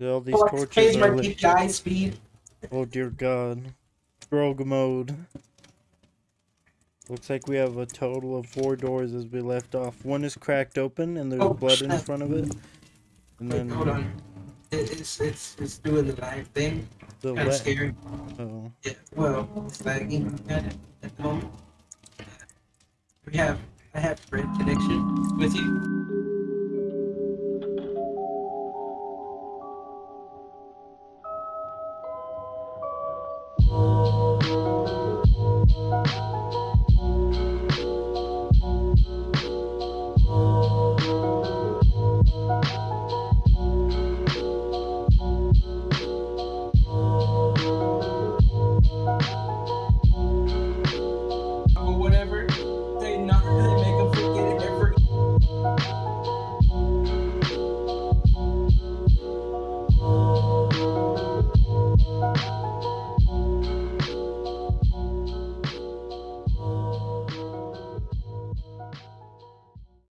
All these Oh, torches are my speed. Oh dear God. Rogue mode. Looks like we have a total of four doors as we left off. One is cracked open and there's Oh, blood in front of it. And Wait, then hold on. It's it's it's doing the live thing. the Kind of scary. Oh. Yeah. Well, it's lagging at at the moment. We have I have red connection with you.